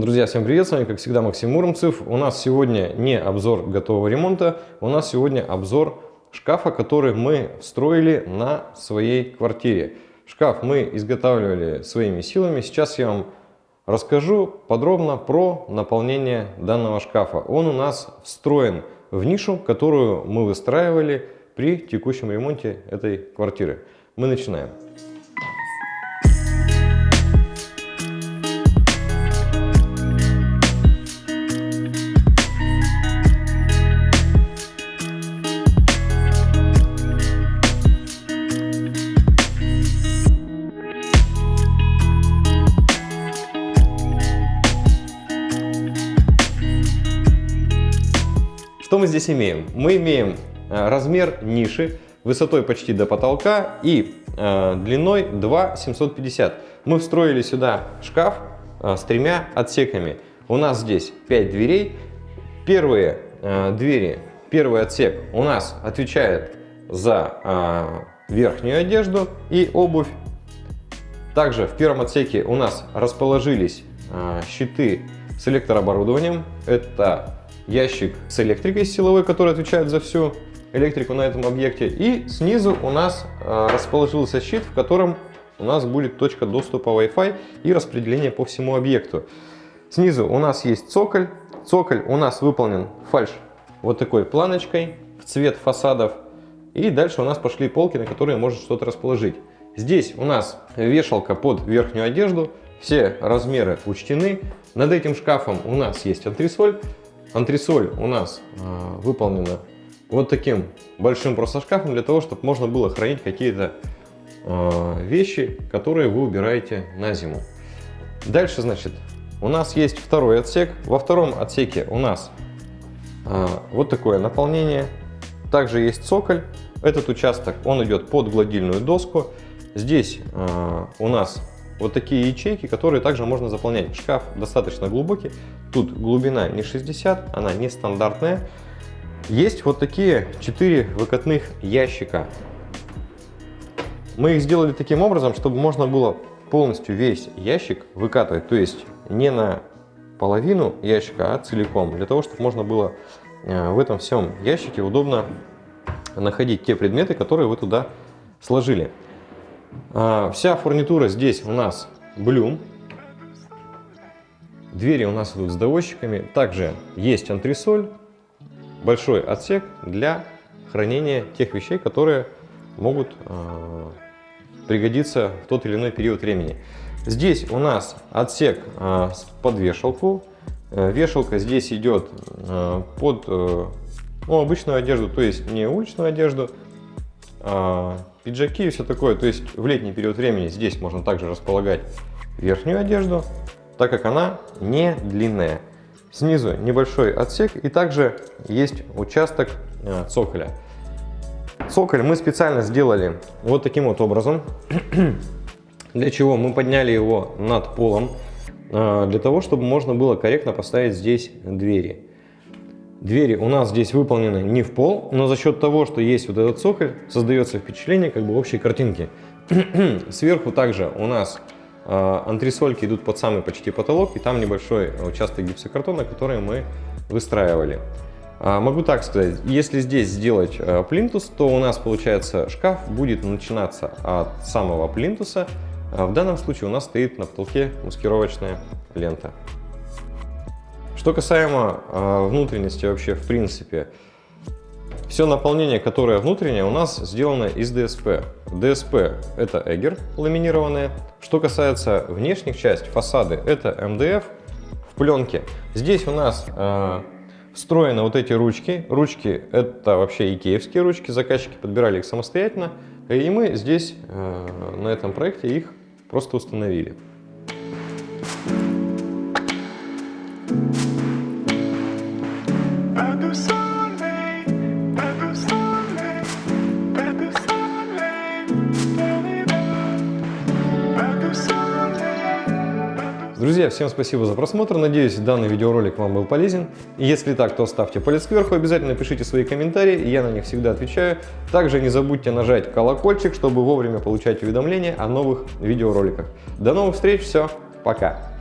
Друзья, всем привет, с вами как всегда Максим Муромцев. У нас сегодня не обзор готового ремонта, у нас сегодня обзор шкафа, который мы встроили на своей квартире. Шкаф мы изготавливали своими силами, сейчас я вам расскажу подробно про наполнение данного шкафа. Он у нас встроен в нишу, которую мы выстраивали при текущем ремонте этой квартиры. Мы начинаем. Что мы здесь имеем? Мы имеем э, размер ниши высотой почти до потолка и э, длиной 2 750. Мы встроили сюда шкаф э, с тремя отсеками. У нас здесь 5 дверей. Первые э, двери, первый отсек у нас отвечает за верхнюю одежду и обувь. Также в первом отсеке у нас расположились щиты с электрооборудованием. Это ящик с электрикой силовой, который отвечает за всю электрику на этом объекте. И снизу у нас э, расположился щит, в котором у нас будет точка доступа Wi-Fi и распределение по всему объекту. Снизу у нас есть цоколь. Цоколь у нас выполнен фальш вот такой планочкой в цвет фасадов. И дальше у нас пошли полки, на которые можно что-то расположить. Здесь у нас вешалка под верхнюю одежду. Все размеры учтены. Над этим шкафом у нас есть антресоль. Антресоль у нас э, выполнена вот таким большим просто шкафом для того, чтобы можно было хранить какие-то э, вещи, которые вы убираете на зиму. Дальше, значит, у нас есть второй отсек. Во втором отсеке у нас э, вот такое наполнение. Также есть цоколь. Этот участок, он идет под гладильную доску. Здесь э, у нас вот такие ячейки, которые также можно заполнять. Шкаф достаточно глубокий. Тут глубина не 60, она не стандартная. Есть вот такие 4 выкатных ящика. Мы их сделали таким образом, чтобы можно было полностью весь ящик выкатывать. То есть не на половину ящика, а целиком. Для того, чтобы можно было э, в этом всем ящике удобно находить те предметы, которые вы туда сложили. А, вся фурнитура здесь у нас блюм. Двери у нас идут с доводчиками. Также есть антресоль, большой отсек для хранения тех вещей, которые могут э, пригодиться в тот или иной период времени. Здесь у нас отсек э, под вешалку. Э, вешалка здесь идет э, под э, ну, обычную одежду, то есть не уличную одежду, пиджаки и все такое. То есть в летний период времени здесь можно также располагать верхнюю одежду, так как она не длинная. Снизу небольшой отсек и также есть участок э, цоколя. Цоколь мы специально сделали вот таким вот образом. Для чего? Мы подняли его над полом, э, для того, чтобы можно было корректно поставить здесь двери. Двери у нас здесь выполнены не в пол, но за счет того, что есть вот этот цоколь, создается впечатление как бы общей картинки. Сверху также у нас э, антресольки идут под самый почти потолок, и там небольшой участок гипсокартона, который мы выстраивали. А, могу так сказать, если здесь сделать э, плинтус, то у нас получается шкаф будет начинаться от самого плинтуса. А в данном случае у нас стоит на потолке маскировочная лента. Что касаемо э, внутренности вообще в принципе, все наполнение, которое внутреннее, у нас сделано из ДСП. ДСП это эгер ламинированная. Что касается внешних частей, фасады, это МДФ в пленке. Здесь у нас э, встроены вот эти ручки. Ручки это вообще икеевские ручки, заказчики подбирали их самостоятельно. И мы здесь э, на этом проекте их просто установили. Друзья, всем спасибо за просмотр. Надеюсь, данный видеоролик вам был полезен. Если так, то ставьте палец кверху, обязательно пишите свои комментарии, я на них всегда отвечаю. Также не забудьте нажать колокольчик, чтобы вовремя получать уведомления о новых видеороликах. До новых встреч, все, пока!